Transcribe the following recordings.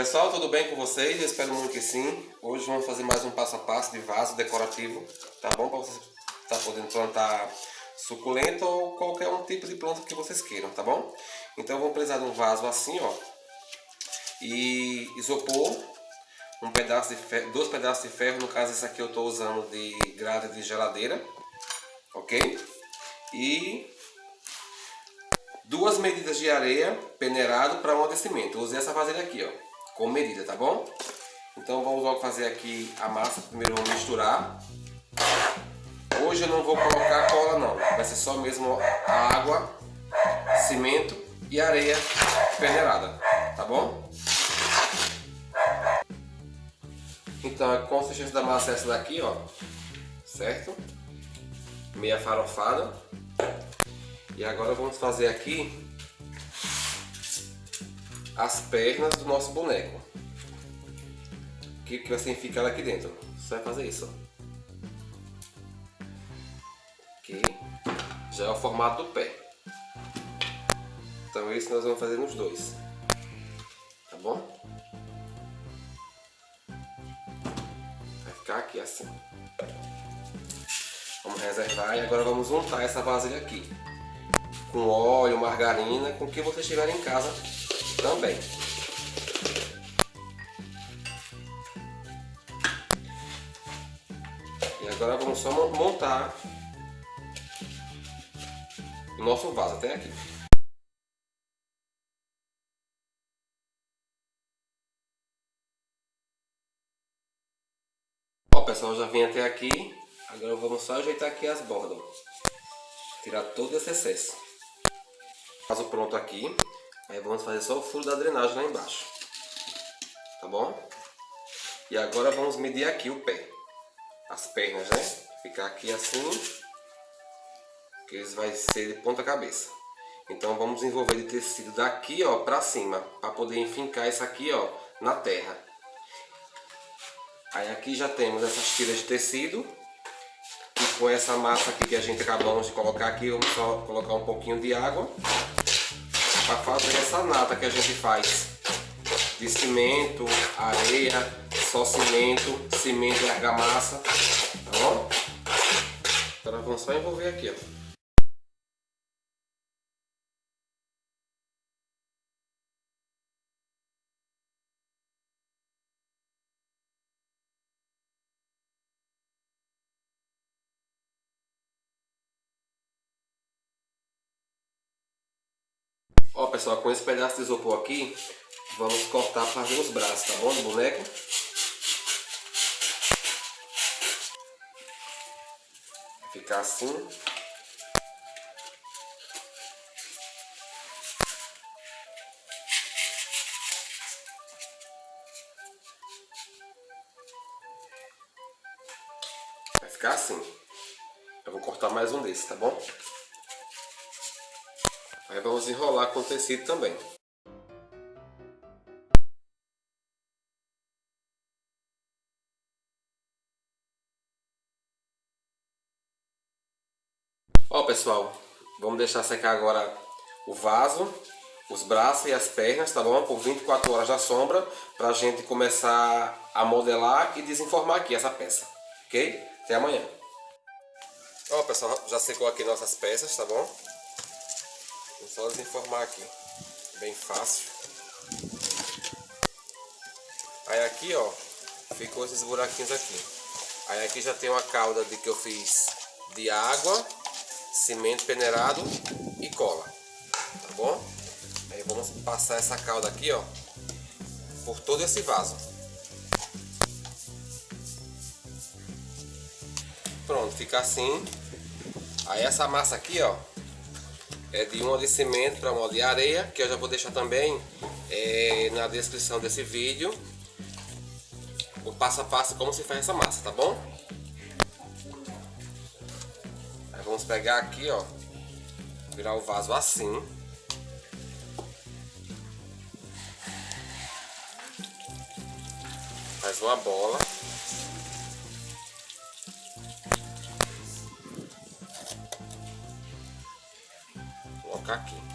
Pessoal, tudo bem com vocês? Eu espero muito que sim. Hoje vamos fazer mais um passo a passo de vaso decorativo, tá bom? Para você estar tá podendo plantar suculenta ou qualquer um tipo de planta que vocês queiram, tá bom? Então vamos precisar de um vaso assim, ó. E isopor, um pedaço de ferro, dois pedaços de ferro, no caso esse aqui eu estou usando de grade de geladeira, ok? E duas medidas de areia peneirado para um descimento. Eu usei essa vasilha aqui, ó com medida, tá bom? Então vamos logo fazer aqui a massa. Primeiro vamos misturar. Hoje eu não vou colocar cola não, vai ser só mesmo a água, cimento e areia peneirada, tá bom? Então a consistência da massa é essa daqui, ó, certo? Meia farofada. E agora vamos fazer aqui as pernas do nosso boneco. Que, que assim fica aqui dentro. Você vai fazer isso. Aqui. Já é o formato do pé. Então isso nós vamos fazer nos dois. Tá bom? Vai ficar aqui assim. Vamos reservar e agora vamos untar essa vasilha aqui. Com óleo, margarina, com o que vocês tiverem em casa também. E agora vamos só montar o nosso vaso até aqui. Ó pessoal, já vim até aqui, agora vamos só ajeitar aqui as bordas. Tirar todo esse excesso. Vaso pronto aqui. Aí vamos fazer só o furo da drenagem lá embaixo. Tá bom? E agora vamos medir aqui o pé. As pernas, né? Ficar aqui assim. Que eles vai ser de ponta cabeça. Então vamos envolver de tecido daqui, ó, pra cima. Pra poder enfincar isso aqui, ó, na terra. Aí aqui já temos essas tiras de tecido. E com essa massa aqui que a gente acabamos de colocar aqui, vamos só colocar um pouquinho de água para fazer essa nata que a gente faz de cimento, areia, só cimento, cimento e argamassa, tá bom? Agora vamos só envolver aqui, ó. Ó pessoal, com esse pedaço de isopor aqui, vamos cortar para fazer os braços, tá bom? Do boneco. Ficar assim. Vai ficar assim. Eu vou cortar mais um desse, tá bom? Aí vamos enrolar com tecido também. Ó pessoal, vamos deixar secar agora o vaso, os braços e as pernas, tá bom? Por 24 horas na sombra, pra gente começar a modelar e desenformar aqui essa peça, ok? Até amanhã. Ó pessoal, já secou aqui nossas peças, tá bom? Vou só desenformar aqui. Bem fácil. Aí aqui, ó, ficou esses buraquinhos aqui. Aí aqui já tem uma cauda de que eu fiz de água, cimento peneirado e cola. Tá bom? Aí vamos passar essa cauda aqui, ó, por todo esse vaso. Pronto, fica assim. Aí essa massa aqui, ó, é de um de cimento para molde de areia, que eu já vou deixar também é, na descrição desse vídeo o passo a passo como se faz essa massa, tá bom? Aí vamos pegar aqui, ó, virar o vaso assim. Faz uma bola. Colocar aqui.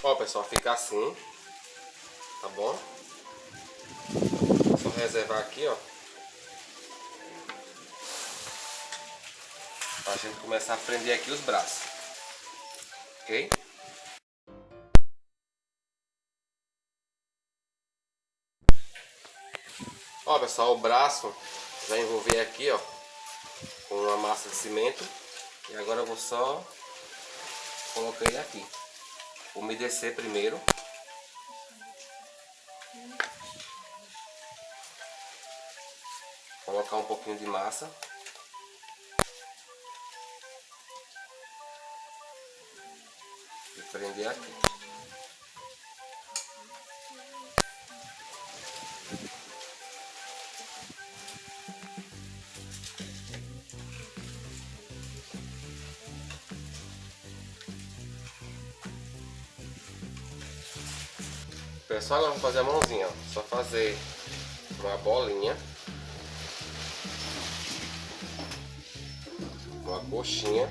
Ó pessoal, fica assim, tá bom? Só reservar aqui, ó. Pra gente começar a prender aqui os braços. Ok? Ó pessoal, o braço já envolvi aqui, ó, com uma massa de cimento. E agora eu vou só colocar ele aqui. Umedecer primeiro. Colocar um pouquinho de massa. E prender aqui. Pessoal, agora vamos fazer a mãozinha, ó. Só fazer uma bolinha. Uma coxinha.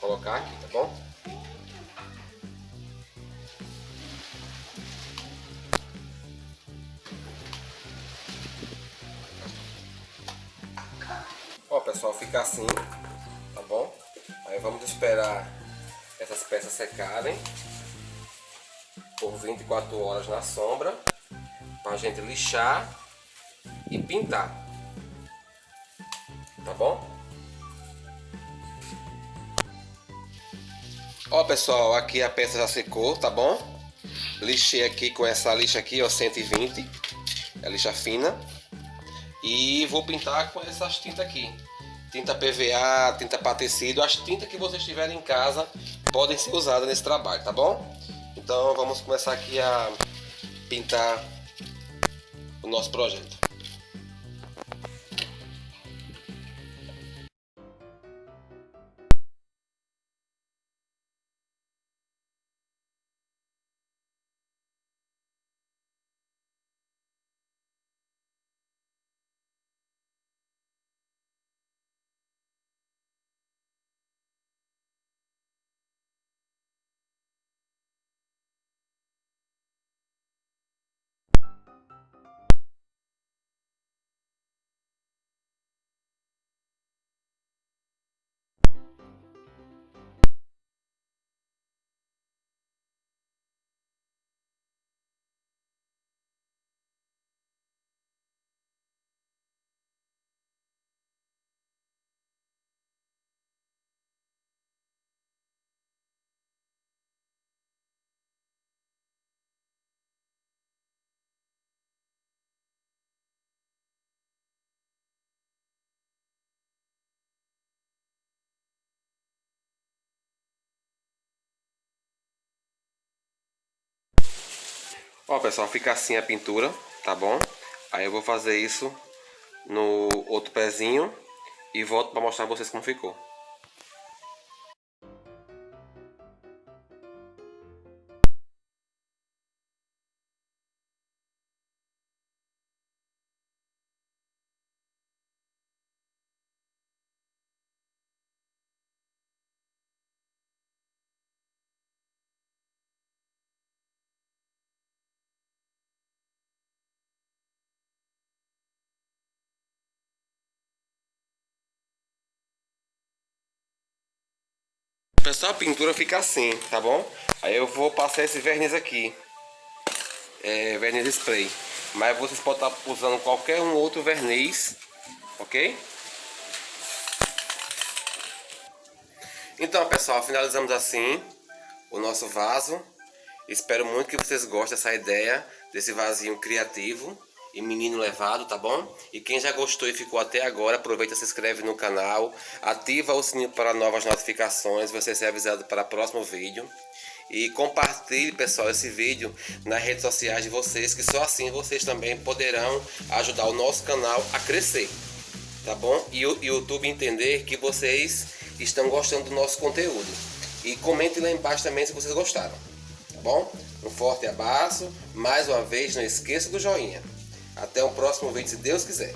Colocar aqui, tá bom? Ó, pessoal, fica assim, tá bom? Aí vamos esperar essas peças secarem por 24 horas na sombra para a gente lixar e pintar. Tá bom? Ó pessoal, aqui a peça já secou, tá bom? Lixei aqui com essa lixa aqui, ó, 120, é lixa fina. E vou pintar com essas tintas aqui. Tinta PVA, tinta para tecido, as tintas que vocês tiverem em casa podem ser usadas nesse trabalho, tá bom? Então vamos começar aqui a pintar o nosso projeto. Ó pessoal, fica assim a pintura, tá bom? Aí eu vou fazer isso no outro pezinho e volto para mostrar pra vocês como ficou. Pessoal, a pintura fica assim, tá bom? Aí eu vou passar esse verniz aqui. É, verniz spray. Mas vocês podem estar usando qualquer um outro verniz, ok? Então, pessoal, finalizamos assim o nosso vaso. Espero muito que vocês gostem dessa ideia, desse vasinho criativo e menino levado, tá bom? E quem já gostou e ficou até agora, aproveita, se inscreve no canal, ativa o sininho para novas notificações, você ser avisado para o próximo vídeo. E compartilhe, pessoal, esse vídeo nas redes sociais de vocês, que só assim vocês também poderão ajudar o nosso canal a crescer, tá bom? E o YouTube entender que vocês estão gostando do nosso conteúdo. E comente lá embaixo também se vocês gostaram, tá bom? Um forte abraço, mais uma vez não esqueça do joinha. Até o próximo vídeo, se Deus quiser.